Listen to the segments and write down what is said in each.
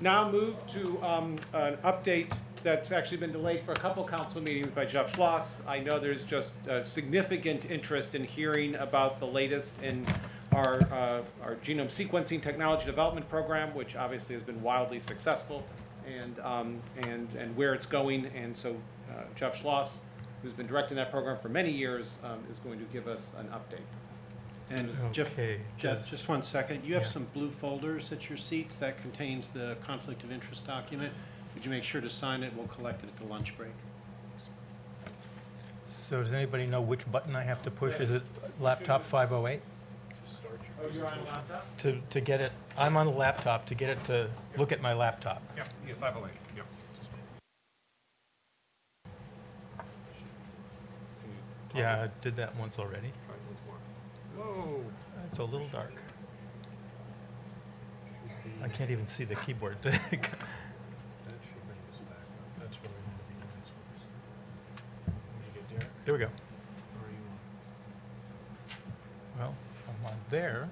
now move to um, an update that's actually been delayed for a couple council meetings by Jeff Schloss. I know there's just significant interest in hearing about the latest in our, uh, our genome sequencing technology development program, which obviously has been wildly successful, and, um, and, and where it's going. And so uh, Jeff Schloss, who's been directing that program for many years, um, is going to give us an update. And Jeff, Okay, Jeff, does- just one second. You have Yeah. some blue folders at your seats that contains the conflict of interest document. Would you make sure to sign it? We'll collect it at the lunch break. So does anybody know which button I have to push? Is it laptop 508? Oh, you're on laptop? To, to get it, I'm on the laptop, to get it to look at my laptop. Yep, yeah, five oh eight, yep. Yeah, I did that once already. Whoa. It's a little dark. I can't even see the keyboard. That should bring us back up. That's where we want to be next. You get there, Here we go. or are you on? Well, I'm on there.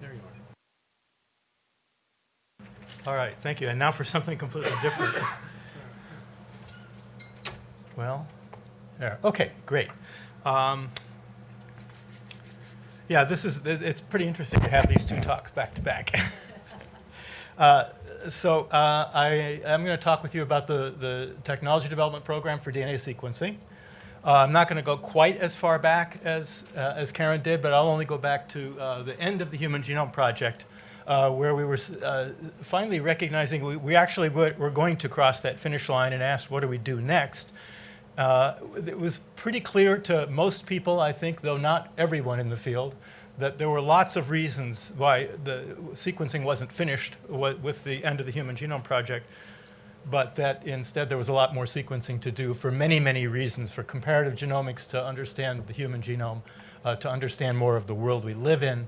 There you are. All right, thank you. And now for something completely different. Well, there, okay, great. Um, Yeah, this is, it's pretty interesting to have these two talks back to back. Uh, So uh, I am going to talk with you about the, the technology development program for DNA sequencing. Uh, I'm not going to go quite as far back as, uh, as Karen did, but I'll only go back to uh, the end of the Human Genome Project, uh, where we were finally recognizing we, we actually were, were going to cross that finish line and asked, what do we do next? Uh, it was pretty clear to most people, I think, though not everyone in the field, that there were lots of reasons why the sequencing wasn't finished with the end of the Human Genome Project, but that instead there was a lot more sequencing to do for many, many reasons, for comparative genomics to understand the human genome, uh, to understand more of the world we live in,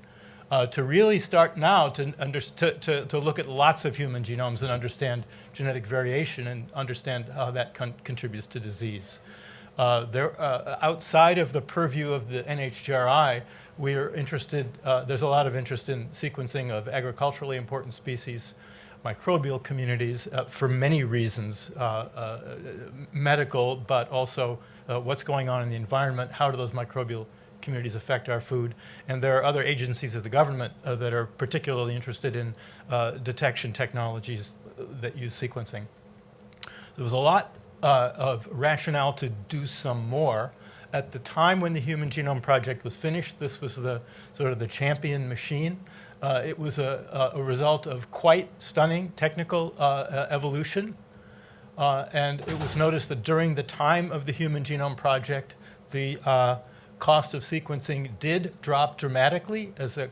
uh, to really start now to, under, to, to, to look at lots of human genomes and understand genetic variation and understand how that con- contributes to disease. Uh, there, uh, outside of the purview of the NHGRI, we are interested, uh, there's a lot of interest in sequencing of agriculturally important species, microbial communities, uh, for many reasons, uh, medical, but also what's going on in the environment, how do those microbial communities affect our food, and there are other agencies of the government uh, that are particularly interested in uh, detection technologies uh, that use sequencing. There was a lot uh, of rationale to do some more. At the time when the Human Genome Project was finished, this was the sort of the champion machine. Uh, it was a, a, result of quite stunning technical uh, evolution. And it was noticed that during the time of the Human Genome Project, the cost of sequencing did drop dramatically as a,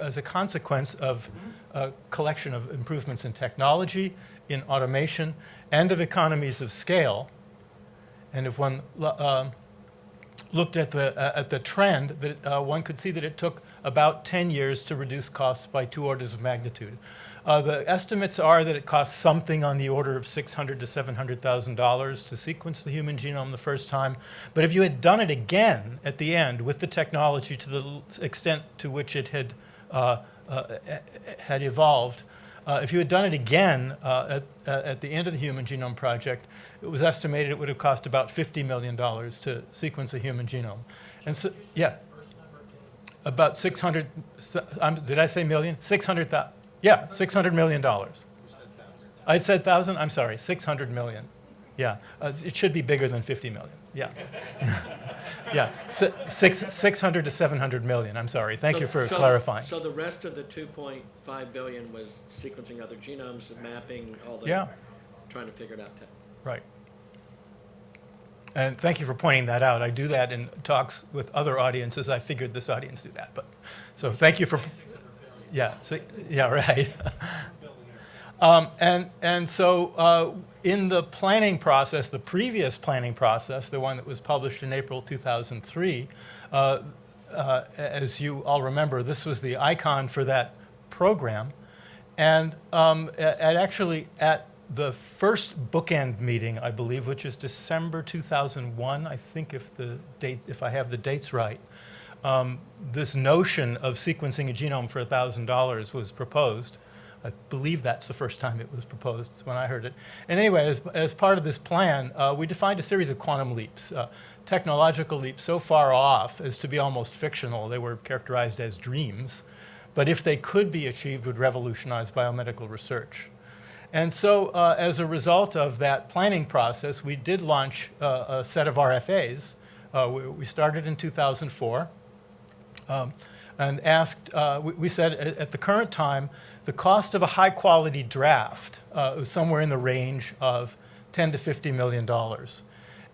as a consequence of a collection of improvements in technology, in automation, and of economies of scale. And if one uh, looked at the, uh, at the trend, that uh, one could see that it took about 10 years to reduce costs by two orders of magnitude. Uh, the estimates are that it costs something on the order of 600 to 700,000 dollars to sequence the human genome the first time. But if you had done it again at the end with the technology to the extent to which it had uh, uh, had evolved, uh, if you had done it again uh, at, uh, at the end of the Human Genome Project, it was estimated it would have cost about $50 million to sequence a human genome. And so, yeah, about 600, um, did I say million? 600,000, yeah, $600 million. I said thousand, I'm sorry, 600 million. Yeah, uh, it should be bigger than 50 million, yeah. Yeah, Si- six, 600 to 700 million, I'm sorry, thank So- you for so- clarifying. So the rest of the two point five billion was sequencing other genomes, mapping, all the. Yeah. Trying to figure it out. te- Right. And thank you for pointing that out. I do that in talks with other audiences. I figured this audience do that, but, so thank you for. Yeah, si- yeah, right. Um, and, and so uh, in the planning process, the previous planning process, the one that was published in April 2003, uh, uh, as you all remember, this was the icon for that program. And um, at actually, at the first bookend meeting, I believe, which is December 2001, I think if the date, if I have the dates right, um, this notion of sequencing a genome for $1,000 was proposed. I believe that's the first time it was proposed when I heard it. And anyway, as, as part of this plan, uh, we defined a series of quantum leaps, uh, technological leaps so far off as to be almost fictional. They were characterized as dreams, but if they could be achieved, would revolutionize biomedical research. And so, uh, as a result of that planning process, we did launch uh, a set of RFAs. Uh, we, we started in 2004 um, and asked, uh, we, we said at, at the current time, the cost of a high quality draft uh, was somewhere in the range of 10 to 50 million dollars.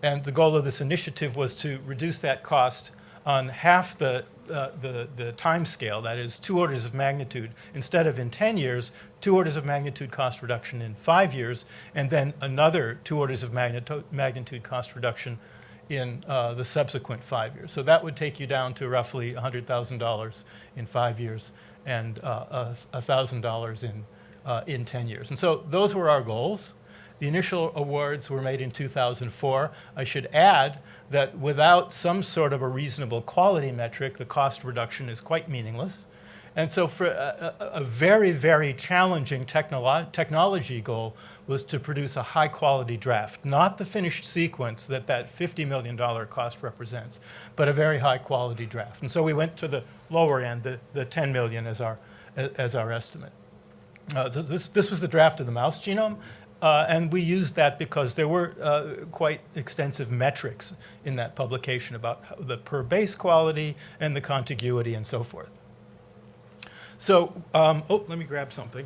And the goal of this initiative was to reduce that cost on half the, uh, the, the time scale, that is two orders of magnitude. Instead of in 10 years, two orders of magnitude cost reduction in five years, and then another two orders of magnitude, magnitude cost reduction in uh, the subsequent five years. So that would take you down to roughly $100,000 in five years and uh, $1,000 in, uh, in 10 years. And so those were our goals. The initial awards were made in 2004. I should add that without some sort of a reasonable quality metric, the cost reduction is quite meaningless. And so for a, a, very, very challenging technolo technology goal was to produce a high quality draft, not the finished sequence that that $50 million cost represents, but a very high quality draft. And so we went to the lower end, the, the 10 million as our, as our estimate. Uh, this, this was the draft of the mouse genome. Uh, and we used that because there were uh, quite extensive metrics in that publication about the per base quality and the contiguity and so forth. So, um, oh, let me grab something.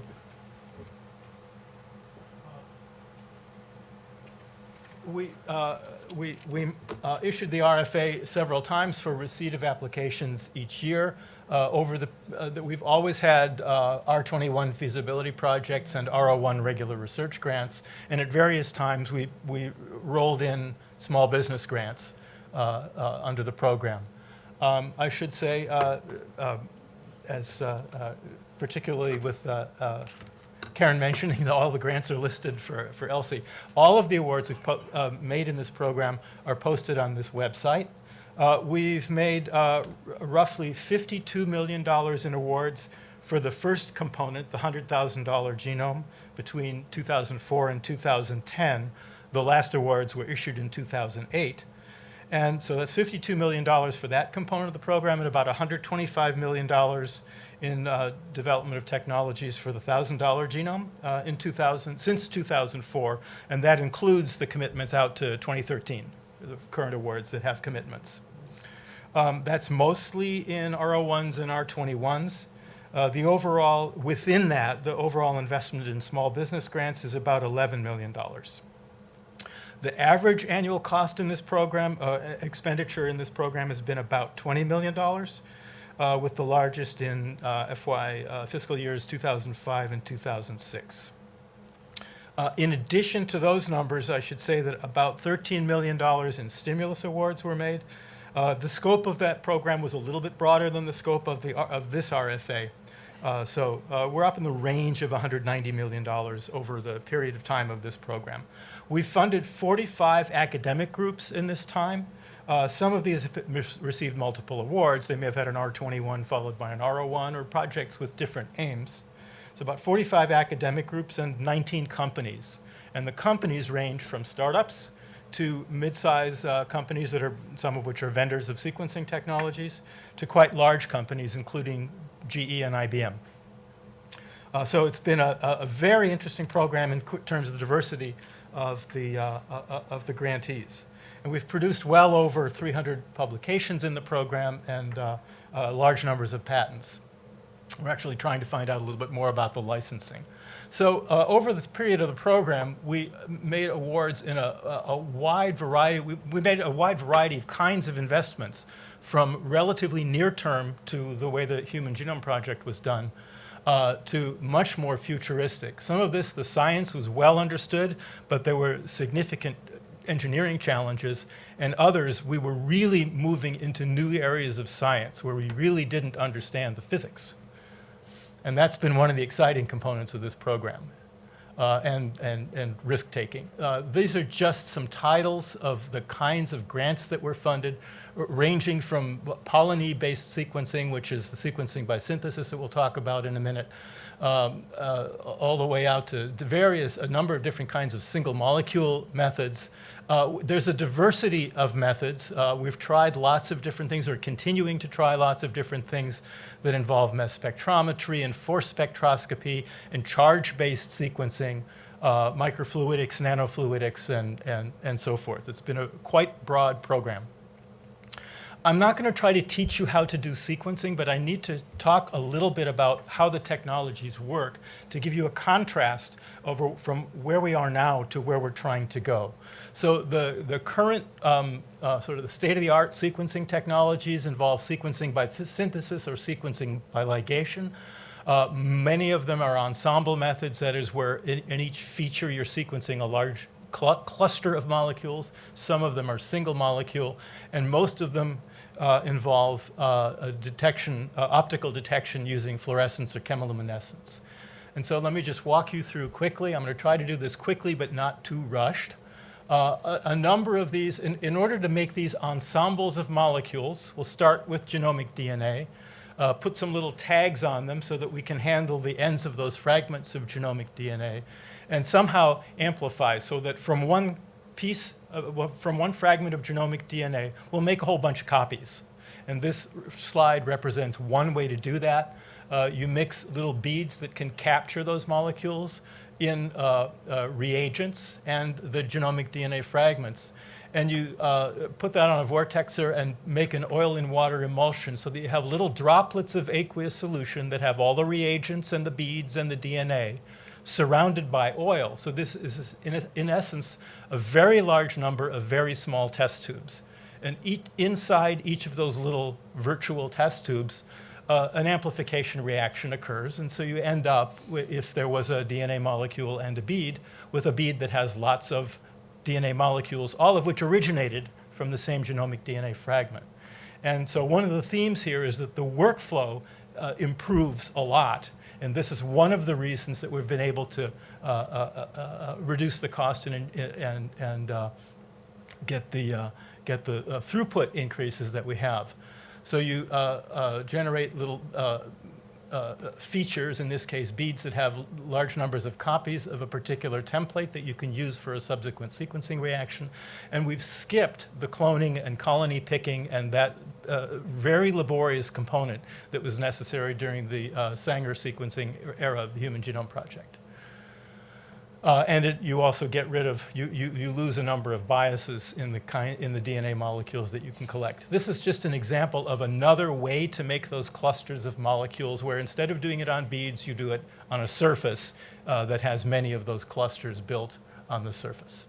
We, uh, we, we uh, issued the RFA several times for receipt of applications each year. Uh, over the, uh, that we've always had uh, R21 feasibility projects and R01 regular research grants, and at various times we, we rolled in small business grants uh, under the program. Um, I should say, as uh, uh, particularly with uh, Karen mentioning that all the grants are listed for, for ELSI. All of the awards we've uh, made in this program are posted on this website. Uh, we've made uh, roughly $52 million in awards for the first component, the $100,000 genome, between 2004 and 2010. The last awards were issued in 2008. And so that's $52 million for that component of the program and about $125 million in uh, development of technologies for the $1,000 genome uh, in 2000, since 2004. And that includes the commitments out to 2013, the current awards that have commitments. Um, that's mostly in R01s and R21s. Uh, the overall, within that, the overall investment in small business grants is about $11 million. The average annual cost in this program, uh, expenditure in this program has been about $20 million, uh, with the largest in uh, FY uh, fiscal years 2005 and 2006. Uh, in addition to those numbers, I should say that about $13 million in stimulus awards were made. Uh, the scope of that program was a little bit broader than the scope of, the, of this RFA. Uh, so uh, we're up in the range of $190 million over the period of time of this program. We've funded 45 academic groups in this time. Uh, some of these have received multiple awards. They may have had an R21 followed by an R01 or projects with different aims. It's about 45 academic groups and 19 companies. And the companies range from startups to mid-size uh, companies that are, some of which are vendors of sequencing technologies, to quite large companies, including GE and IBM. Uh, so it's been a, a, very interesting program in terms of the diversity of the, uh, uh, uh, of the grantees. And we've produced well over 300 publications in the program and uh, uh, large numbers of patents. We're actually trying to find out a little bit more about the licensing. So over the period of the program, we made awards in a, a, a wide variety. We, we made a wide variety of kinds of investments, from relatively near term to the way the Human Genome Project was done, uh, to much more futuristic. Some of this, the science was well understood, but there were significant engineering challenges, and others, we were really moving into new areas of science where we really didn't understand the physics. And that's been one of the exciting components of this program. uh, and, and, and risk taking. Uh, these are just some titles of the kinds of grants that were funded, ranging from Polony-based sequencing, which is the sequencing by synthesis that we'll talk about in a minute, um, uh, all the way out to to various, a number of different kinds of single molecule methods. Uh, there's a diversity of methods. Uh, we've tried lots of different things, or continuing to try lots of different things that involve mass spectrometry and force spectroscopy and charge-based sequencing, uh, microfluidics, nanofluidics, and, and, and so forth. It's been a quite broad program. I'm not going to try to teach you how to do sequencing, but I need to talk a little bit about how the technologies work to give you a contrast over from where we are now to where we're trying to go. So the, the current um, uh, sort of the state-of-the-art sequencing technologies involve sequencing by synthesis or sequencing by ligation. Uh, many of them are ensemble methods, that is where in, in each feature you're sequencing a large cl- cluster of molecules. Some of them are single molecule, and most of them uh, involve uh, detection, uh, optical detection using fluorescence or chemiluminescence. And so let me just walk you through quickly. I'm going to try to do this quickly, but not too rushed. Uh, a, a number of these, in, in order to make these ensembles of molecules, we'll start with genomic DNA, uh, put some little tags on them so that we can handle the ends of those fragments of genomic DNA, and somehow amplify so that from one piece, uh, from one fragment of genomic DNA, we'll make a whole bunch of copies. And this slide represents one way to do that. Uh, you mix little beads that can capture those molecules in uh, uh, reagents and the genomic DNA fragments. And you uh, put that on a vortexer and make an oil in water emulsion so that you have little droplets of aqueous solution that have all the reagents and the beads and the DNA surrounded by oil. So this is, in, in essence, a very large number of very small test tubes. And each, inside each of those little virtual test tubes, uh, an amplification reaction occurs. And so you end up, if there was a DNA molecule and a bead, with a bead that has lots of DNA molecules, all of which originated from the same genomic DNA fragment. And so one of the themes here is that the workflow uh, improves a lot. And this is one of the reasons that we've been able to uh, uh, uh, uh, reduce the cost and, and, and uh, get the, uh, get the uh, throughput increases that we have. So you uh, uh, generate little uh, uh, features, in this case beads that have large numbers of copies of a particular template that you can use for a subsequent sequencing reaction. And we've skipped the cloning and colony picking and that uh, very laborious component that was necessary during the uh, Sanger sequencing era of the Human Genome Project. Uh, and it, you also get rid of, you, you, you lose a number of biases in the, kind, in the DNA molecules that you can collect. This is just an example of another way to make those clusters of molecules where instead of doing it on beads, you do it on a surface uh, that has many of those clusters built on the surface.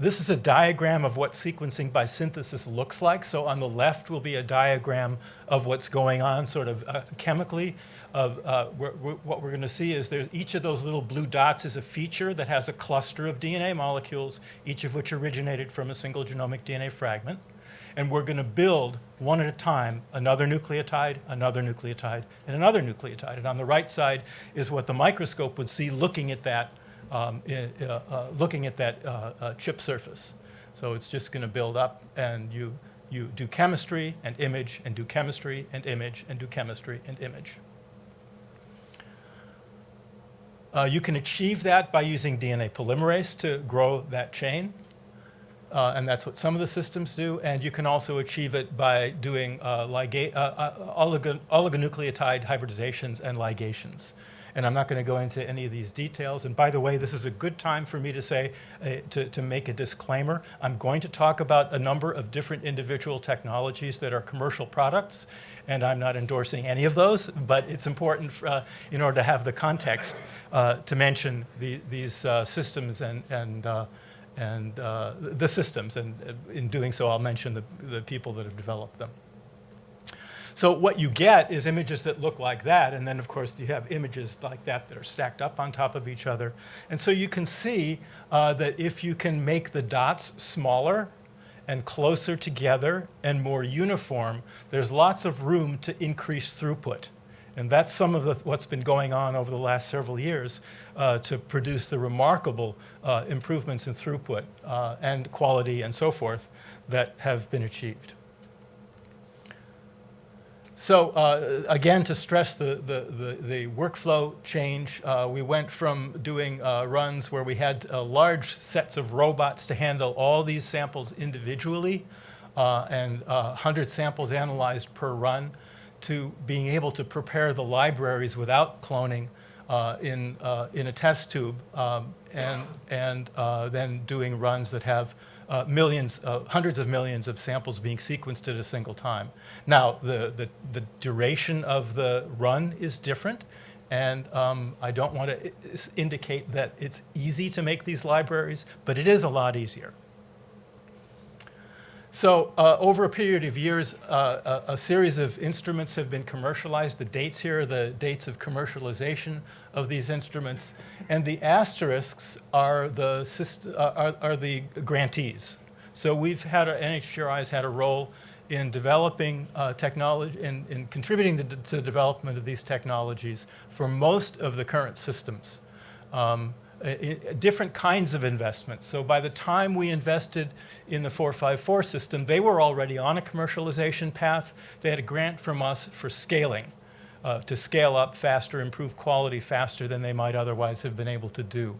This is a diagram of what sequencing by synthesis looks like. So on the left will be a diagram of what's going on sort of uh, chemically. Of, uh, we're, we're, what we're going to see is there, each of those little blue dots is a feature that has a cluster of DNA molecules, each of which originated from a single genomic DNA fragment. And we're going to build one at a time another nucleotide, another nucleotide, and another nucleotide. And on the right side is what the microscope would see looking at that um, i- uh, uh, looking at that uh, chip surface. So it's just going to build up, and you, you do chemistry and image, and do chemistry and image, and do chemistry and image. Uh, you can achieve that by using DNA polymerase to grow that chain. Uh, and that's what some of the systems do. And you can also achieve it by doing uh, oligo- oligonucleotide hybridizations and ligations. And I'm not going to go into any of these details. And by the way, this is a good time for me to say, uh, to, to make a disclaimer. I'm going to talk about a number of different individual technologies that are commercial products. And I'm not endorsing any of those, but it's important for, uh, in order to have the context uh, to mention the, these uh, systems and, and uh, and uh, the systems. And uh, in doing so, I'll mention the, the people that have developed them. So what you get is images that look like that, and then of course you have images like that that are stacked up on top of each other. And so you can see uh, that if you can make the dots smaller and closer together and more uniform, there's lots of room to increase throughput. And that's some of the, what's been going on over the last several years uh, to produce the remarkable uh, improvements in throughput uh, and quality and so forth that have been achieved. So uh, again, to stress the, the, the, the workflow change, uh, we went from doing uh, runs where we had uh, large sets of robots to handle all these samples individually uh, and uh, 100 samples analyzed per run to being able to prepare the libraries without cloning uh, in, uh, in a test tube um, and, and uh, then doing runs that have uh, millions, uh, hundreds of millions of samples being sequenced at a single time. Now, the, the, the duration of the run is different, and um, I don't want to indicate that it's easy to make these libraries, but it is a lot easier. So uh, over a period of years, uh, a, a series of instruments have been commercialized. The dates here are the dates of commercialization of these instruments. And the asterisks are the, uh, are, are the grantees. So we've had, a, NHGRI has had a role in developing uh, technology, in, in contributing to, to the development of these technologies for most of the current systems. Um, different kinds of investments. So by the time we invested in the 454 system, they were already on a commercialization path. They had a grant from us for scaling, uh, to scale up faster, improve quality faster than they might otherwise have been able to do.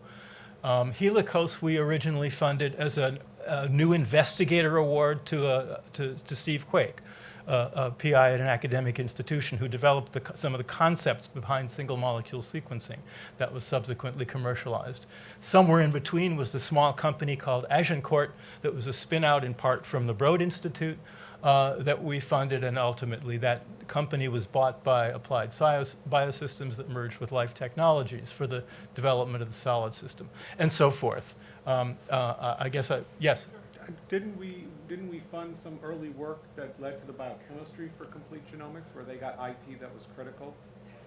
Um, Helicos we originally funded as a, a new investigator award to, uh, to, to Steve Quake, uh, a PI at an academic institution who developed the, some of the concepts behind single molecule sequencing that was subsequently commercialized. Somewhere in between was the small company called Agincourt that was a spin out in part from the Broad Institute uh, that we funded, and ultimately that company was bought by Applied Biosystems that merged with Life Technologies for the development of the solid system, and so forth. Um, uh, I guess I, yes, Didn't we, didn't we fund some early work that led to the biochemistry for complete genomics, where they got IP that was critical?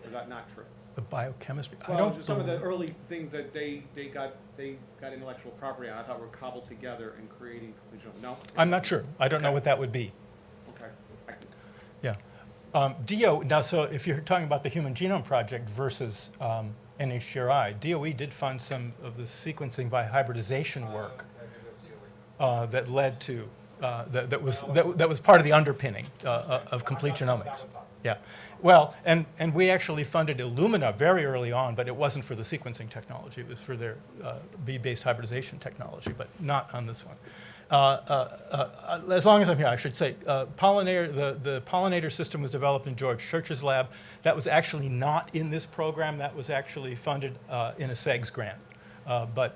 Or is that not true? The biochemistry. I Well, don't just some of the believe- early things that they, they got, they got intellectual property on, I thought were cobbled together in creating complete genome. No? I'm not sure. I don't know what that would be. Okay. I can- Yeah. Um, DO, now, so if you're talking about the Human Genome Project versus um, NHGRI, DOE did fund some of the sequencing by hybridization work uh, that led to, uh, that, that was, that, that was part of the underpinning uh, uh, of complete genomics. Yeah. Well, and, and we actually funded Illumina very early on, but it wasn't for the sequencing technology. It was for their uh, bead-based hybridization technology, but not on this one. Uh, uh, uh, as long as I'm here, I should say, uh, Polonator, the, the Polonator system was developed in George Church's lab. That was actually not in this program. That was actually funded uh, in a CEGS grant. But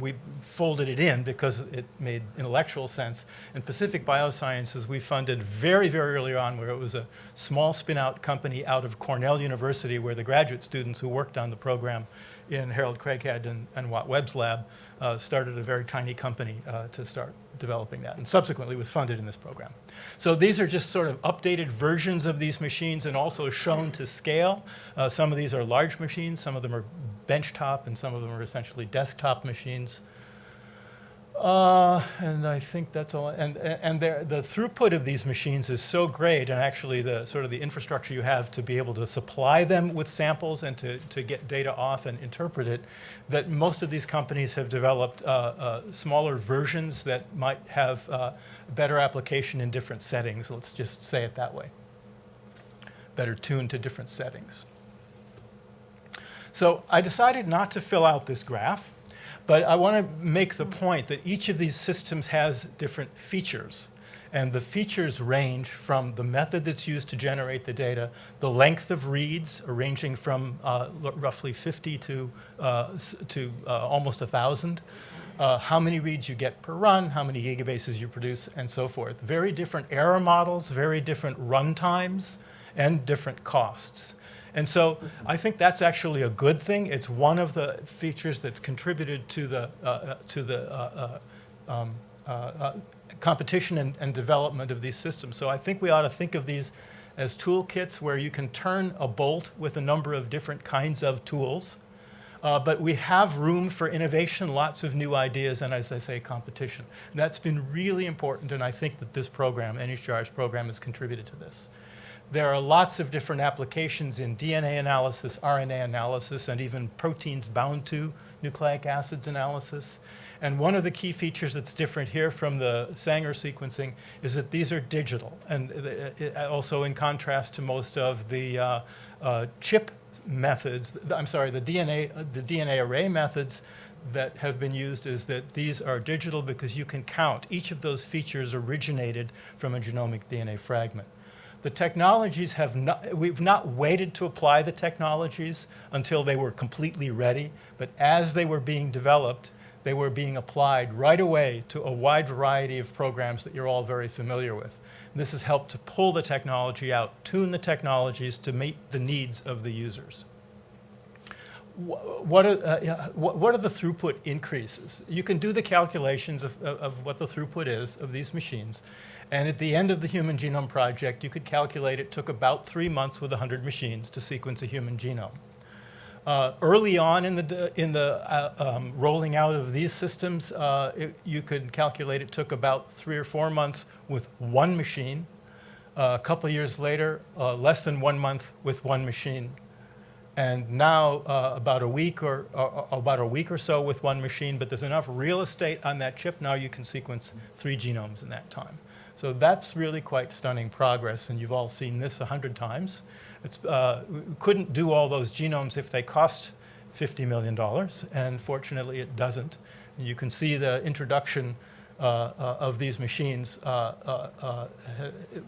we folded it in because it made intellectual sense. In Pacific Biosciences, we funded very, very early on where it was a small spin-out company out of Cornell University where the graduate students who worked on the program in Harold Craighead and, and Watt Webb's lab uh, started a very tiny company uh, to start developing that and subsequently was funded in this program. So these are just sort of updated versions of these machines and also shown to scale. Uh, some of these are large machines, some of them are benchtop, and some of them are essentially desktop machines. Uh, and I think that's all. And, and the throughput of these machines is so great, and actually the sort of the infrastructure you have to be able to supply them with samples and to, to get data off and interpret it, that most of these companies have developed uh, uh, smaller versions that might have uh, better application in different settings. Let's just say it that way. Better tuned to different settings. So I decided not to fill out this graph. But I want to make the point that each of these systems has different features. And the features range from the method that's used to generate the data, the length of reads, ranging from uh, roughly 50 to, uh, to uh, almost 1,000, uh, how many reads you get per run, how many gigabases you produce, and so forth. Very different error models, very different run times, and different costs. And so I think that's actually a good thing. It's one of the features that's contributed to the, uh, uh, to the uh, uh, um, uh, competition and, and development of these systems. So I think we ought to think of these as toolkits where you can turn a bolt with a number of different kinds of tools. Uh, but we have room for innovation, lots of new ideas, and as I say, competition. That's been really important, and I think that this program, NHGR's program, has contributed to this. There are lots of different applications in DNA analysis, RNA analysis, and even proteins bound to nucleic acids analysis. And one of the key features that's different here from the Sanger sequencing is that these are digital, and uh, uh, also in contrast to most of the uh, uh, chip methods, I'm sorry, the DNA, uh, the DNA array methods that have been used is that these are digital because you can count each of those features originated from a genomic DNA fragment. The technologies have not, we've not waited to apply the technologies until they were completely ready, but as they were being developed, they were being applied right away to a wide variety of programs that you're all very familiar with. This has helped to pull the technology out, tune the technologies to meet the needs of the users. What are, uh, what are the throughput increases? You can do the calculations of- of what the throughput is of these machines. And at the end of the Human Genome Project, you could calculate it took about three months with 100 machines to sequence a human genome. Uh, early on in the, in the uh, um, rolling out of these systems, uh, it, you could calculate it took about three or four months with one machine. Uh, a couple years later, uh, less than one month with one machine. And now, uh, about a week or, about a week or so with one machine, but there's enough real estate on that chip now you can sequence three genomes in that time. So that's really quite stunning progress, and you've all seen this a hundred times. It's, uh, we couldn't do all those genomes if they cost $50 million, and fortunately it doesn't. You can see the introduction uh, uh, of these machines uh, uh, uh,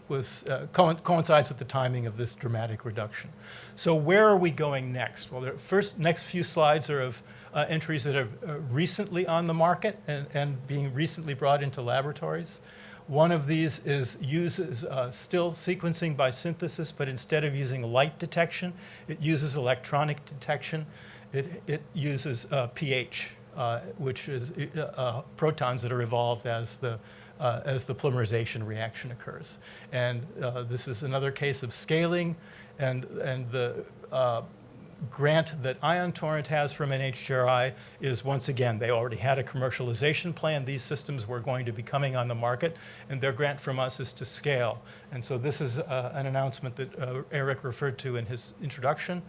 was, co- coincides with the timing of this dramatic reduction. So where are we going next? Well, the first next few slides are of entries that are recently on the market and, and being recently brought into laboratories. One of these is uses uh, still sequencing by synthesis, but instead of using light detection, it uses electronic detection. It, it uses uh, pH, uh, which is uh, uh, protons that are evolved as the, uh, as the polymerization reaction occurs. And this is another case of scaling, and, and the grant that Ion Torrent has from NHGRI is once again, they already had a commercialization plan. These systems were going to be coming on the market, and their grant from us is to scale. And so this is uh, an announcement that uh, Eric referred to in his introduction,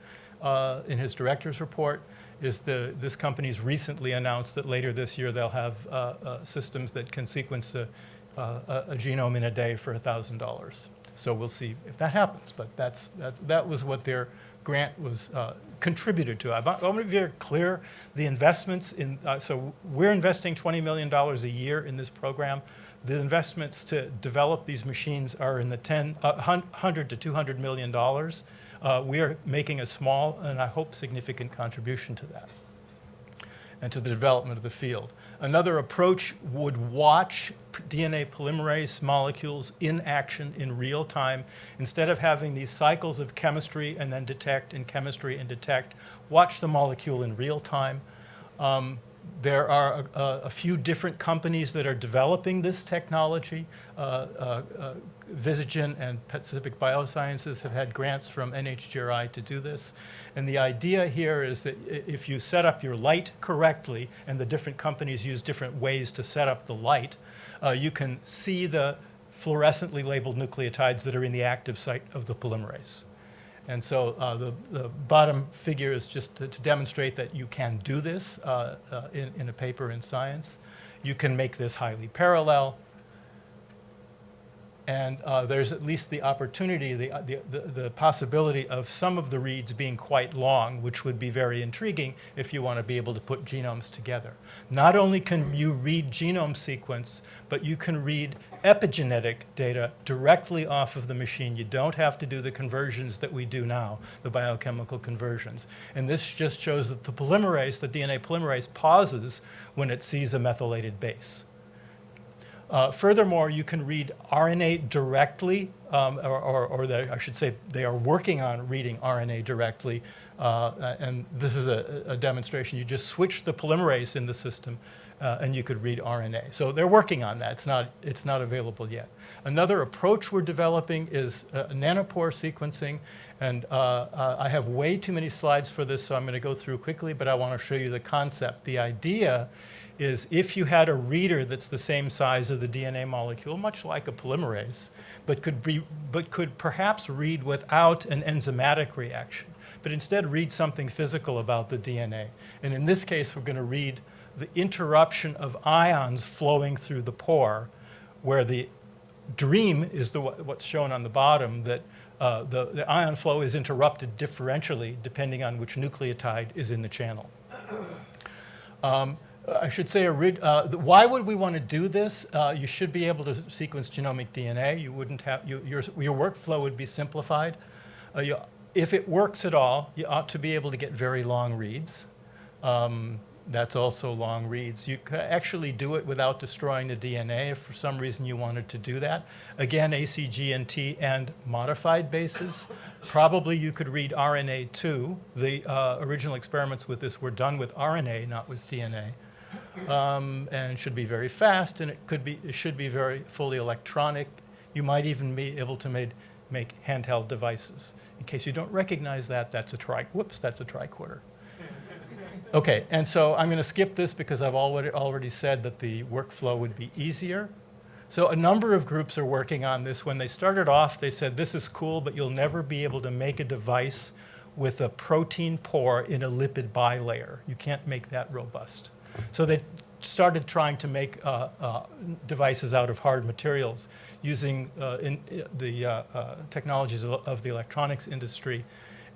uh, in his director's report, is the, this company's recently announced that later this year they'll have uh, uh, systems that can sequence a, uh, a a genome in a day for $1,000. So we'll see if that happens, but that's, that, that was what their grant was uh, contributed to. I want to be very clear, the investments in, uh, so we're investing $20 million a year in this program. The investments to develop these machines are in the 10, uh, hun- 100 to 200 million dollars. Uh, We are making a small and I hope significant contribution to that and to the development of the field. Another approach would watch DNA polymerase molecules in action in real time. Instead of having these cycles of chemistry and then detect and chemistry and detect, watch the molecule in real time. Um, there are a, a- few different companies that are developing this technology. Uh, uh, uh, and Pacific Biosciences have had grants from NHGRI to do this. And the idea here is that if you set up your light correctly, and the different companies use different ways to set up the light, uh, you can see the fluorescently labeled nucleotides that are in the active site of the polymerase. And so uh, the, the bottom figure is just to, to demonstrate that you can do this uh, uh, in, in a paper in Science. You can make this highly parallel. And uh, there's at least the opportunity, the, the, the, the possibility of some of the reads being quite long, which would be very intriguing if you want to be able to put genomes together. Not only can you read genome sequence, but you can read epigenetic data directly off of the machine. You don't have to do the conversions that we do now, the biochemical conversions. And this just shows that the polymerase, the DNA polymerase, pauses when it sees a methylated base. Uh, furthermore, you can read RNA directly, um, or, or, or they, I should say they are working on reading RNA directly. Uh, and this is a, a demonstration. You just switch the polymerase in the system uh, and you could read RNA. So they're working on that. It's not, it's not available yet. Another approach we're developing is uh, nanopore sequencing. And uh, uh, I have way too many slides for this, so I'm going to go through quickly, but I want to show you the concept. The idea is if you had a reader that's the same size of the DNA molecule, much like a polymerase, but could be but could perhaps read without an enzymatic reaction, but instead read something physical about the DNA. And in this case, we're going to read the interruption of ions flowing through the pore, where the dream is the, what's shown on the bottom, that uh, the, the ion flow is interrupted differentially depending on which nucleotide is in the channel. Um, I should say, uh, why would we want to do this? Uh, you should be able to sequence genomic DNA. You wouldn't have, you, your, your workflow would be simplified. Uh, you, if it works at all, you ought to be able to get very long reads. Um, that's also long reads. You could actually do it without destroying the DNA if for some reason you wanted to do that. Again, ACGNT and modified bases. Probably you could read RNA too. The uh, original experiments with this were done with RNA, not with DNA. Um, and should be very fast, and it could be, it should be very fully electronic. You might even be able to made, make handheld devices. In case you don't recognize that, that's a tri, whoops, that's a tricorder. Okay, and so I'm going to skip this because I've already, already said that the workflow would be easier. So a number of groups are working on this. When they started off, they said, this is cool, but you'll never be able to make a device with a protein pore in a lipid bilayer. You can't make that robust. So they started trying to make uh, uh, devices out of hard materials using uh, in, the uh, uh, technologies of, of the electronics industry.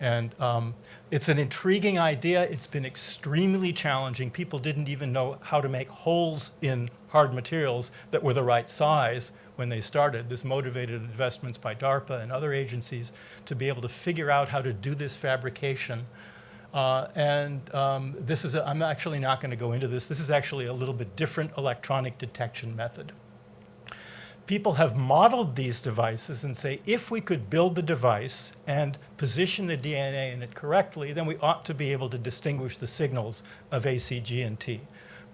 And um, it's an intriguing idea. It's been extremely challenging. People didn't even know how to make holes in hard materials that were the right size when they started. This motivated investments by DARPA and other agencies to be able to figure out how to do this fabrication. Uh, and um, this is, a, I'm actually not going to go into this. This is actually a little bit different electronic detection method people have modeled these devices and say, if we could build the device and position the DNA in it correctly, then we ought to be able to distinguish the signals of ACG and T.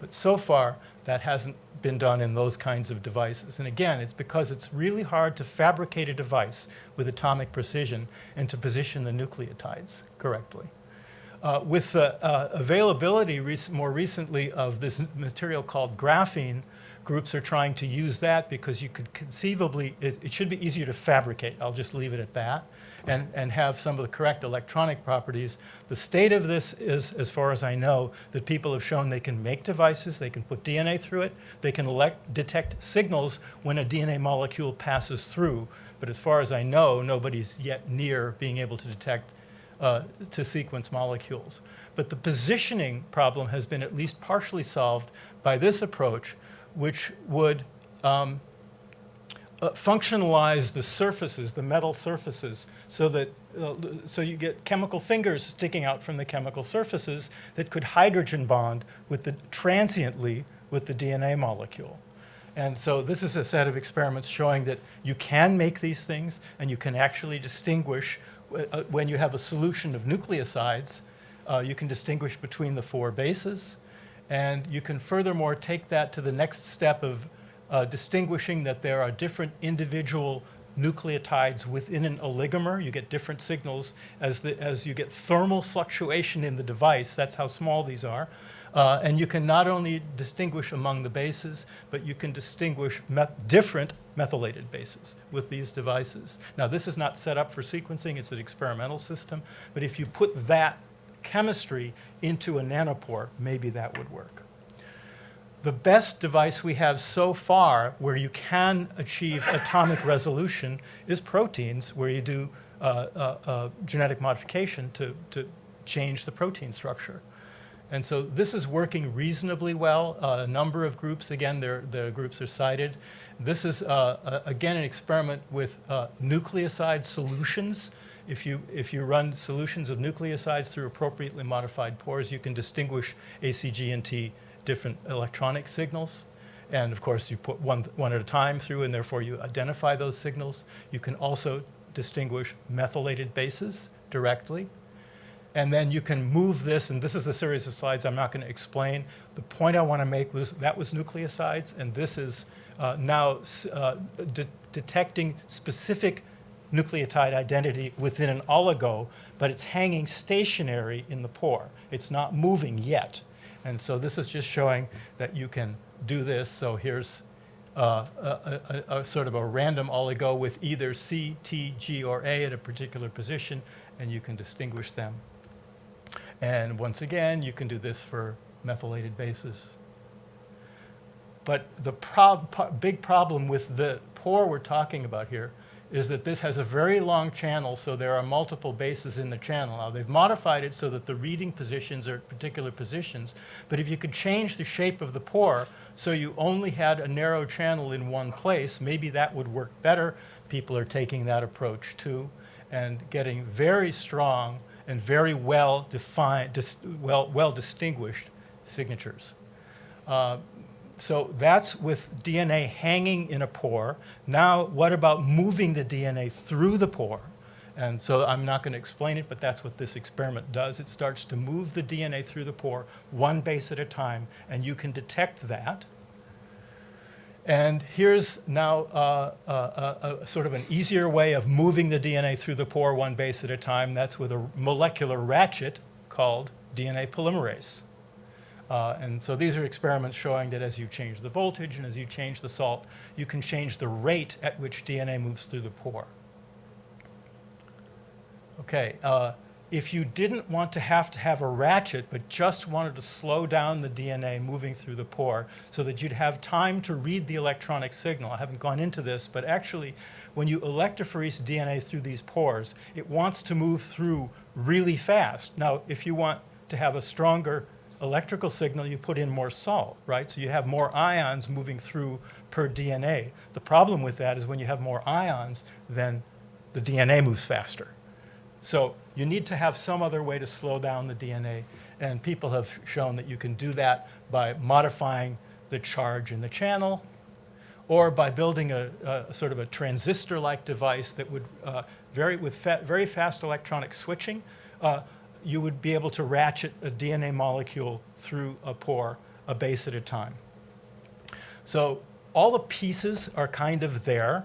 But so far, that hasn't been done in those kinds of devices. And again, it's because it's really hard to fabricate a device with atomic precision and to position the nucleotides correctly. Uh, with the uh, availability rec more recently of this material called graphene, groups are trying to use that because you could conceivably, it, it, should be easier to fabricate, I'll just leave it at that, and, and have some of the correct electronic properties. The state of this is, as far as I know, that people have shown they can make devices, they can put DNA through it, they can elect, detect signals when a DNA molecule passes through, but as far as I know, nobody's yet near being able to detect uh, to sequence molecules. But the positioning problem has been at least partially solved by this approach, which would um, uh, functionalize the surfaces, the metal surfaces, so that uh, so you get chemical fingers sticking out from the chemical surfaces that could hydrogen bond with the transiently with the DNA molecule. And so this is a set of experiments showing that you can make these things and you can actually distinguish uh, when you have a solution of nucleosides, uh, you can distinguish between the four bases. And you can furthermore take that to the next step of uh, distinguishing that there are different individual nucleotides within an oligomer. You get different signals as, the, as you get thermal fluctuation in the device. That's how small these are. Uh, and you can not only distinguish among the bases, but you can distinguish different methylated bases with these devices. Now, this is not set up for sequencing. It's an experimental system. But if you put that chemistry into a nanopore, maybe that would work. The best device we have so far where you can achieve atomic resolution is proteins, where you do uh, uh, uh, genetic modification to, to change the protein structure. And so this is working reasonably well. Uh, a number of groups, again, their groups are cited. This is, uh, again, an experiment with uh, nucleoside solutions. If you, if you run solutions of nucleosides through appropriately modified pores, you can distinguish ACG and T different electronic signals. And of course, you put one, one at a time through, and therefore you identify those signals. You can also distinguish methylated bases directly. And then you can move this, and this is a series of slides I'm not going to explain. The point I want to make was that was nucleosides, and this is uh, now uh, de detecting specific nucleotide identity within an oligo, but it's hanging stationary in the pore. It's not moving yet. And so this is just showing that you can do this. So here's uh, a, a, a sort of a random oligo with either C, T, G, or A at a particular position, and you can distinguish them. And once again, you can do this for methylated bases. But the prob- big problem with the pore we're talking about here is that this has a very long channel, so there are multiple bases in the channel. Now, they've modified it so that the reading positions are at particular positions, but if you could change the shape of the pore so you only had a narrow channel in one place, maybe that would work better. People are taking that approach too and getting very strong and very well defined, well, well distinguished signatures. Uh, so that's with DNA hanging in a pore. Now, what about moving the DNA through the pore? And so I'm not going to explain it, but that's what this experiment does. It starts to move the DNA through the pore one base at a time, and you can detect that. And here's now uh, a, a, a sort of an easier way of moving the DNA through the pore one base at a time. That's with a molecular ratchet called DNA polymerase. Uh, and so these are experiments showing that as you change the voltage and as you change the salt, you can change the rate at which DNA moves through the pore. Okay, uh, if you didn't want to have to have a ratchet, but just wanted to slow down the DNA moving through the pore so that you'd have time to read the electronic signal, I haven't gone into this, but actually when you electrophoresis DNA through these pores, it wants to move through really fast. Now, if you want to have a stronger electrical signal, you put in more salt, right? So you have more ions moving through per DNA. The problem with that is when you have more ions, then the DNA moves faster. So you need to have some other way to slow down the DNA, and people have shown that you can do that by modifying the charge in the channel, or by building a, a sort of a transistor-like device that would, uh, very, with fa very fast electronic switching, uh, you would be able to ratchet a DNA molecule through a pore a base at a time. So all the pieces are kind of there,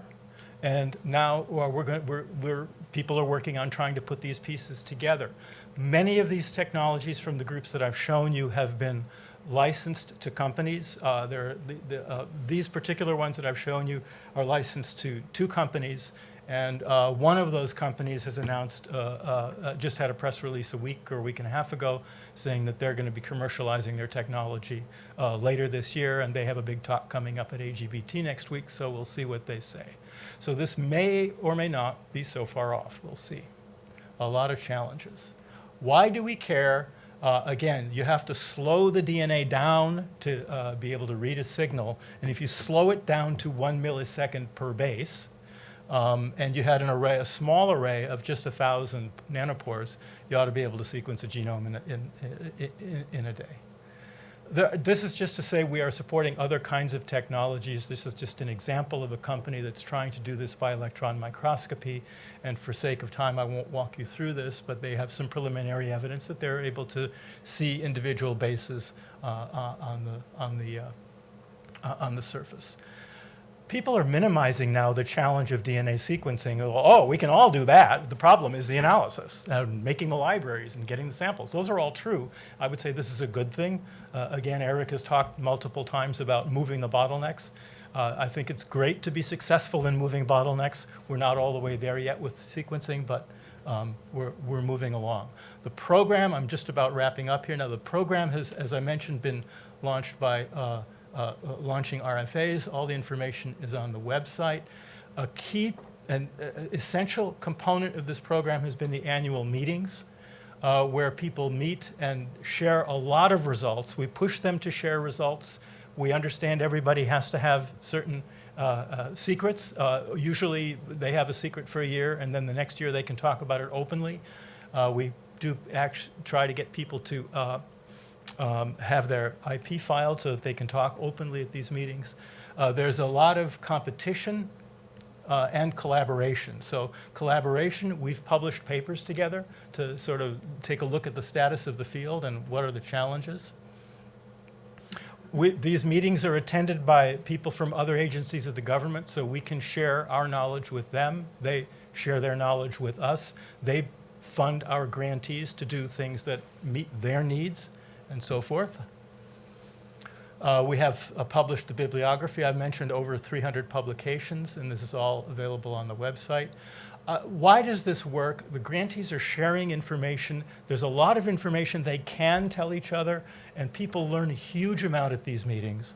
and now well, we're going, we're, we're, people are working on trying to put these pieces together. Many of these technologies from the groups that I've shown you have been licensed to companies. Uh, the, the, uh, these particular ones that I've shown you are licensed to two companies, and uh, one of those companies has announced, uh, uh, uh, just had a press release a week or a week and a half ago saying that they're going to be commercializing their technology uh, later this year, and they have a big talk coming up at AGBT next week, so we'll see what they say. So this may or may not be so far off. We'll see. A lot of challenges. Why do we care? Uh, again, you have to slow the DNA down to be able to read a signal, and if you slow it down to one millisecond per base, um, and you had an array, a small array of just a thousand nanopores, you ought to be able to sequence a genome in a, in, in, in a day. This is just to say we are supporting other kinds of technologies. This is just an example of a company that's trying to do this by electron microscopy. And for sake of time, I won't walk you through this, but they have some preliminary evidence that they're able to see individual bases uh, uh, on the, on the, uh, uh on the surface people are minimizing now the challenge of DNA sequencing. Oh, we can all do that. The problem is the analysis, uh, making the libraries and getting the samples. Those are all true. I would say this is a good thing. Uh, again, Eric has talked multiple times about moving the bottlenecks. Uh, I think it's great to be successful in moving bottlenecks. We're not all the way there yet with sequencing, but um, we're, we're moving along. The program, I'm just about wrapping up here. Now, the program has, as I mentioned, been launched by uh, uh, launching RFAs. All the information is on the website. A key and uh, essential component of this program has been the annual meetings uh, where people meet and share a lot of results. We push them to share results. We understand everybody has to have certain uh, uh, secrets. Uh, usually they have a secret for a year and then the next year they can talk about it openly. we do try to get people to um, have their IP filed so that they can talk openly at these meetings. Uh, there's a lot of competition uh, and collaboration. So collaboration, we've published papers together to sort of take a look at the status of the field and what are the challenges. We, these meetings are attended by people from other agencies of the government, so we can share our knowledge with them. They share their knowledge with us. They fund our grantees to do things that meet their needs and so forth. Uh, We have uh, published the bibliography. I've mentioned over 300 publications, and this is all available on the website. Uh, Why does this work? The grantees are sharing information. There's a lot of information they can tell each other, and people learn a huge amount at these meetings.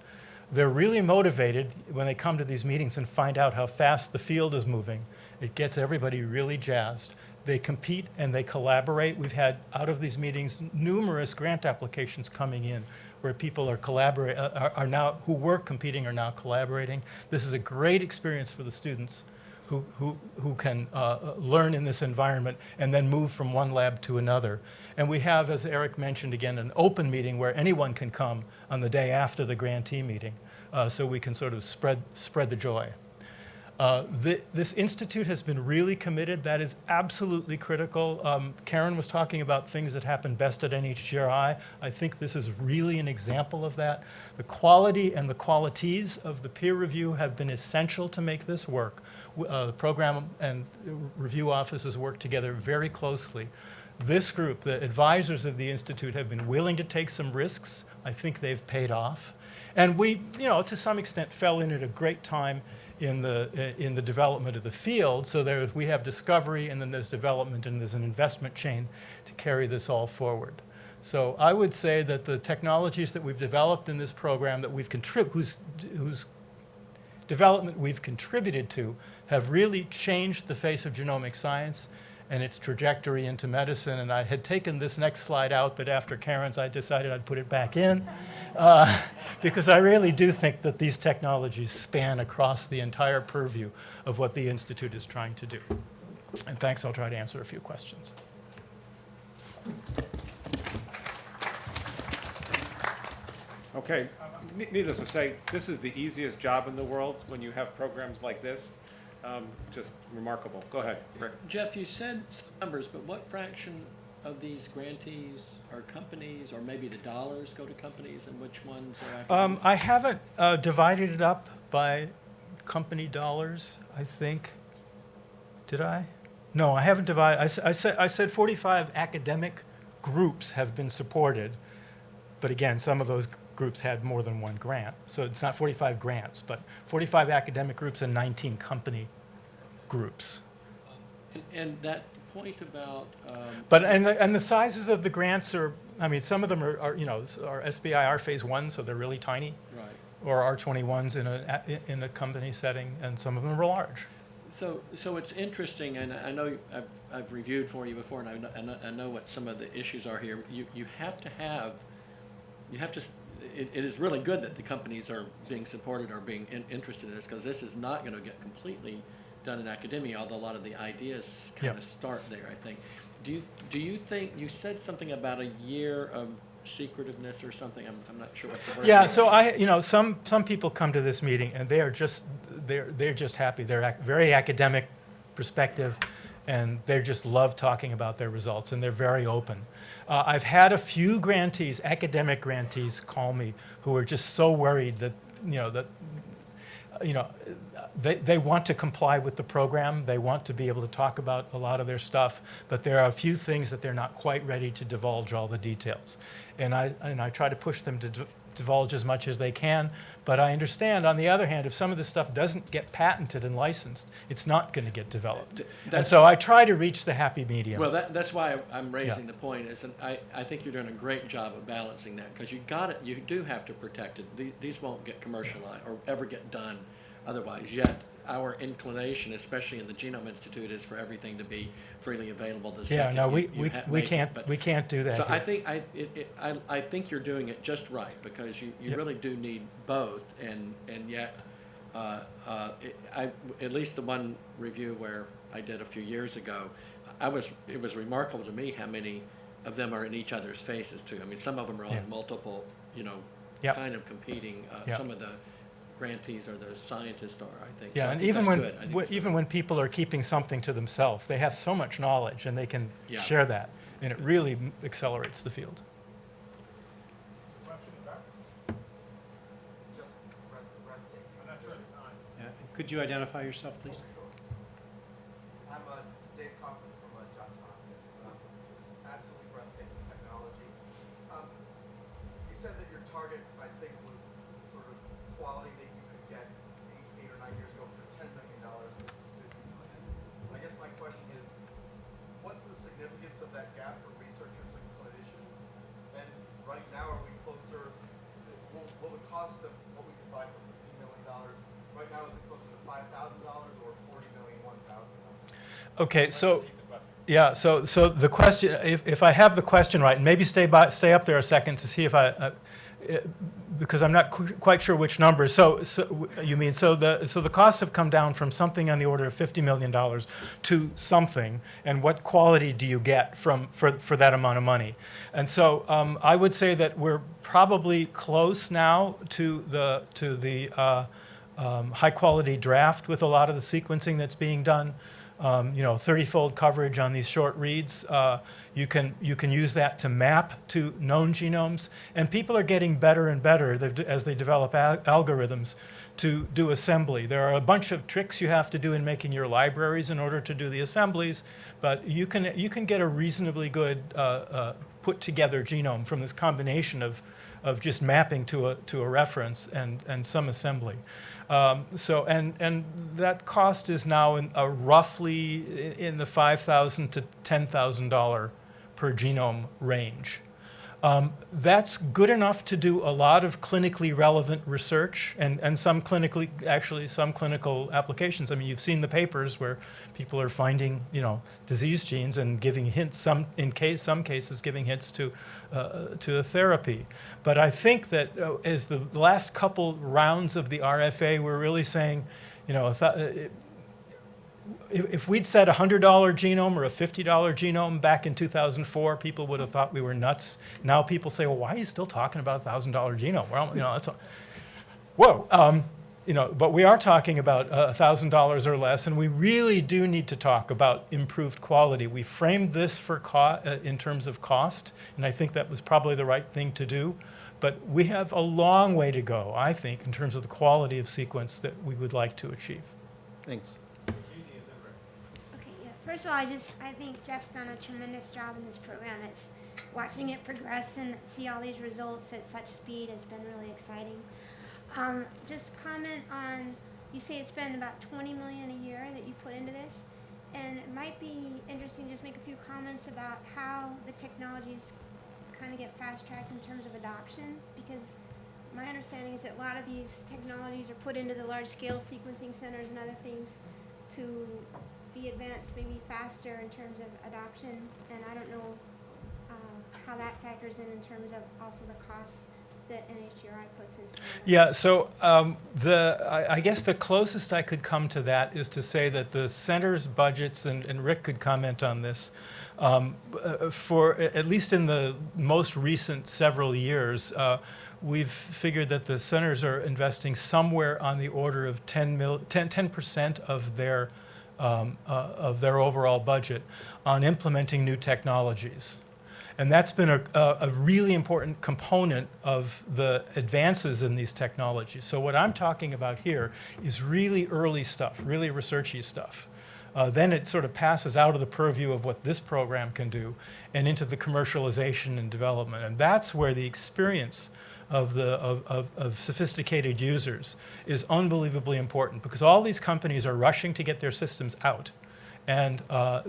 They're really motivated when they come to these meetings and find out how fast the field is moving. It gets everybody really jazzed. They compete and they collaborate. We've had, out of these meetings, numerous grant applications coming in where people are collaborate, uh, are, are now, who were competing are now collaborating. This is a great experience for the students who, who, who can uh, learn in this environment and then move from one lab to another. And we have, as Eric mentioned again, an open meeting where anyone can come on the day after the grantee meeting, uh, so we can sort of spread, spread the joy. Uh, thi- This institute has been really committed. That is absolutely critical. Um, Karen was talking about things that happen best at NHGRI. I think this is really an example of that. The quality and the qualities of the peer review have been essential to make this work. Uh, The program and review offices work together very closely. This group, the advisors of the institute, have been willing to take some risks. I think they've paid off. And we, you know, to some extent fell in at a great time in the, uh, in the development of the field. So there, we have discovery, and then there's development, and there's an investment chain to carry this all forward. So I would say that the technologies that we've developed in this program that we've contrib, whose, whose development we've contributed to have really changed the face of genomic science and its trajectory into medicine. And I had taken this next slide out, but after Karen's, I decided I'd put it back in uh, because I really do think that these technologies span across the entire purview of what the Institute is trying to do. And thanks, I'll try to answer a few questions. Okay, needless to say, this is the easiest job in the world when you have programs like this. Um, Just remarkable. Go ahead, Rick. Jeff, you said some numbers, but what fraction of these grantees are companies, or maybe the dollars go to companies, and which ones are Um. I haven't uh, divided it up by company dollars, I think. Did I? No, I haven't divided, I s- I said, I said 45 academic groups have been supported, but again, some of those groups had more than one grant. So it's not 45 grants, but 45 academic groups and 19 company groups. And- And that point about, um, But, and the, and the sizes of the grants are, I mean, some of them are, are, you know, are SBIR Phase 1, so they're really tiny. right. or R21s in a, in a company setting, and some of them are large. So, so it's interesting, and I know I've, I've reviewed for you before, and I know, I know- what some of the issues are here. You, you have to have, you have to, it, it is really good that the companies are being supported or being in, interested in this, because this is not gonna get completely done in academia, although a lot of the ideas kind Yeah. of start there, I think. Do you, do you think, you said something about a year of secretiveness or something, I'm, I'm not sure what the word Yeah, is. so I, you know, some, some people come to this meeting and they are just, they're, they're just happy. They're ac- very academic perspective, and they just love talking about their results, and they're very open. Uh, I've had a few grantees, academic grantees, call me who are just so worried that, you know, that, you know, they, they want to comply with the program. They want to be able to talk about a lot of their stuff, but there are a few things that they're not quite ready to divulge all the details. And I, and I try to push them to divulge as much as they can, but I understand, on the other hand, if some of this stuff doesn't get patented and licensed, it's not going to get developed. And so I try to reach the happy medium. Well, that, that's why I'm raising the point, is, I, I think you're doing a great job of balancing that, because you got it, you do have to protect it. The- These won't get commercialized or ever get done otherwise, yet our inclination, especially in the Genome Institute, is for everything to be freely available the Yeah, second no, you- we, you we, ha- we make it. can't, But- we can't do that So I here. think, I, it, it, I, I think you're doing it just right, because you, you Yep. really do need both, and, and yet, uh, uh, it- I, at least the one review where I did a few years ago, I was, it was remarkable to me how many of them are in each other's faces too. I mean, some of them are Yeah. on multiple, you know, Yep. kind of competing, uh, Yep. some of the grantees or the scientists are, I think. So Yeah, I and think even that's when, good. I think wh- that's even when people are keeping something to themselves, they have so much knowledge and they can Yeah. share that, and it really m- accelerates the field. Yeah, uh, Could you identify yourself, please? I'm uh, Dave Kaufman from uh, Johns Hopkins. Um, It's absolutely breathtaking technology. Um, You said that your target, I think, was quality that you could get eight, eight or nine years ago for ten million dollars versus fifty million. I guess my question is, what's the significance of that gap for researchers and clinicians? And right now, are we closer, to, will, will the cost of what we can buy for fifteen million dollars, right now, is it closer to five thousand dollars or forty million, one thousand dollars? Okay, so, yeah, so, so the question, if, if I have the question right, maybe stay by, stay up there a second to see if I, uh, eh, because I'm not qu- quite sure which numbers. So, so, you mean, so the, so the costs have come down from something on the order of $50 million to something, and what quality do you get from, for, for that amount of money? And so um, I would say that we're probably close now to the, to the uh, um, high-quality draft with a lot of the sequencing that's being done um, you know, 30-fold coverage on these short reads. Uh, you can you can use that to map to known genomes, and people are getting better and better as they develop al- algorithms to do assembly. There are a bunch of tricks you have to do in making your libraries in order to do the assemblies, but you can you can get a reasonably good uh, uh, put together genome from this combination of of just mapping to a to a reference and and some assembly. Um, so, and, and that cost is now in, uh, roughly in the 5,000 to $10,000 per genome range. Um, that's good enough to do a lot of clinically relevant research and, and some clinically, actually some clinical applications. I mean, you've seen the papers where people are finding, you know, disease genes and giving hints, some, in case, some cases giving hints to, uh, to a therapy. But I think that uh, as the last couple rounds of the RFA, we're really saying, you know, if, we'd said a $100 genome or a $50 genome back in 2004, people would have thought we were nuts. Now people say, well, why are you still talking about a $1,000 genome? Well, you know, that's a, whoa. Um, you know, but we are talking about a thousand dollars or less, and we really do need to talk about improved quality. We framed this for uh, in terms of cost, and I think that was probably the right thing to do. But we have a long way to go, I think, in terms of the quality of sequence that we would like to achieve. Thanks. First of all, I just, I think Jeff's done a tremendous job in this program. It's watching it progress and see all these results at such speed has been really exciting. Um, just comment on, you say it's been about twenty million a year that you put into this. And it might be interesting to just make a few comments about how the technologies kind of get fast tracked in terms of adoption. Because my understanding is that a lot of these technologies are put into the large scale sequencing centers and other things to be advanced maybe faster in terms of adoption, and I don't know uh, how that factors in in terms of also the costs that NHGRI puts into it. Yeah, so um, the, I, I guess the closest I could come to that is to say that the center's budgets, and, and Rick could comment on this, um, uh, for, at least in the most recent several years, uh, we've figured that the centers are investing somewhere on the order of 10 mil, 10, 10% of their, um, uh, of their overall budget on implementing new technologies. And that's been a, a, really important component of the advances in these technologies. So what I'm talking about here is really early stuff, really researchy stuff. Uh, then it sort of passes out of the purview of what this program can do and into the commercialization and development. And that's where the experience of, the, of, of, of sophisticated users is unbelievably important because all these companies are rushing to get their systems out. And, uh,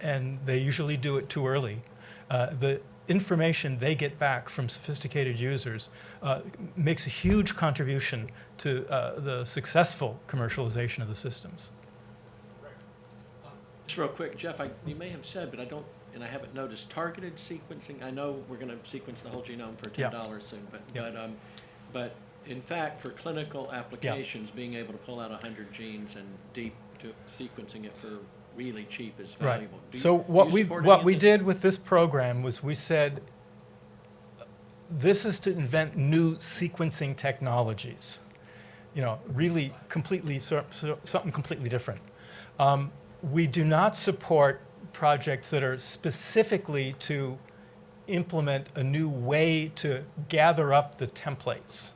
and they usually do it too early. Uh, the information they get back from sophisticated users uh, makes a huge contribution to uh, the successful commercialization of the systems. Just real quick, Jeff, I, you may have said, but I don't, and I haven't noticed, targeted sequencing, I know we're gonna sequence the whole genome for ten dollars soon, but, but, um, but in fact, for clinical applications, being able to pull out a hundred genes and deep to sequencing it for really cheap is valuable. Do you- So what we, what we did with this program was we said, this is to invent new sequencing technologies. You know, really completely, so- so- something completely different. Um, We do not support projects that are specifically to implement a new way to gather up the templates.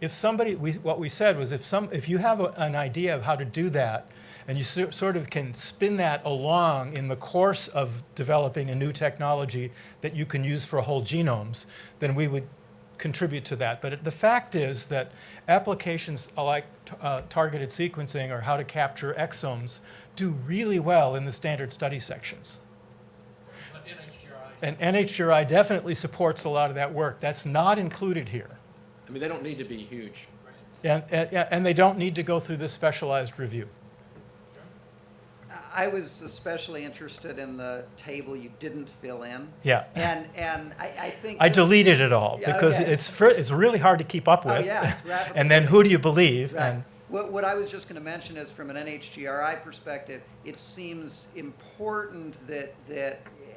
If somebody, we, what we said was if some, if you have a, an idea of how to do that, and you so- sort of can spin that along in the course of developing a new technology that you can use for whole genomes, then we would contribute to that. But it- the fact is that applications like uh, targeted sequencing or how to capture exomes do really well in the standard study sections. But NHGRI And NHGRI definitely supports a lot of that work. That's not included here. I mean, they don't need to be huge. And, and, and they don't need to go through this specialized review. I was especially interested in the table you didn't fill in. Yeah. And, and I, I think. I deleted it all Yeah, because okay. it's, fr- it's really hard to keep up with. Oh, with. yeah, And then who do you believe? Right. And What, what I was just gonna mention is from an NHGRI perspective, it seems important that, that eh,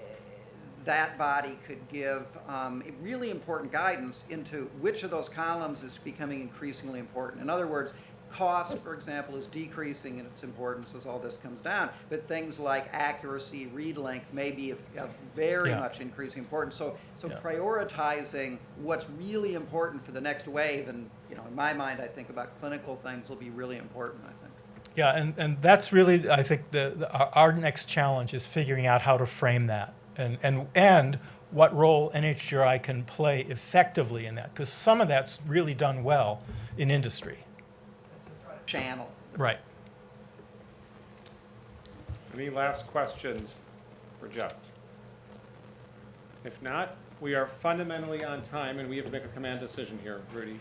that body could give, um, really important guidance into which of those columns is becoming increasingly important. In other words, cost, for example, is decreasing in its importance as all this comes down, but things like accuracy, read length may be of, of very Yeah. much increasing importance. So, so Yeah. prioritizing what's really important for the next wave, and, you know, in my mind, I think about clinical things will be really important, I think. Yeah, and, and that's really, I think, the, the, our, next challenge is figuring out how to frame that and, and, and what role NHGRI can play effectively in that, because some of that's really done well in industry. Channel. Right. Any last questions for Jeff? If not, we are fundamentally on time, and we have to make a command decision here, Rudy.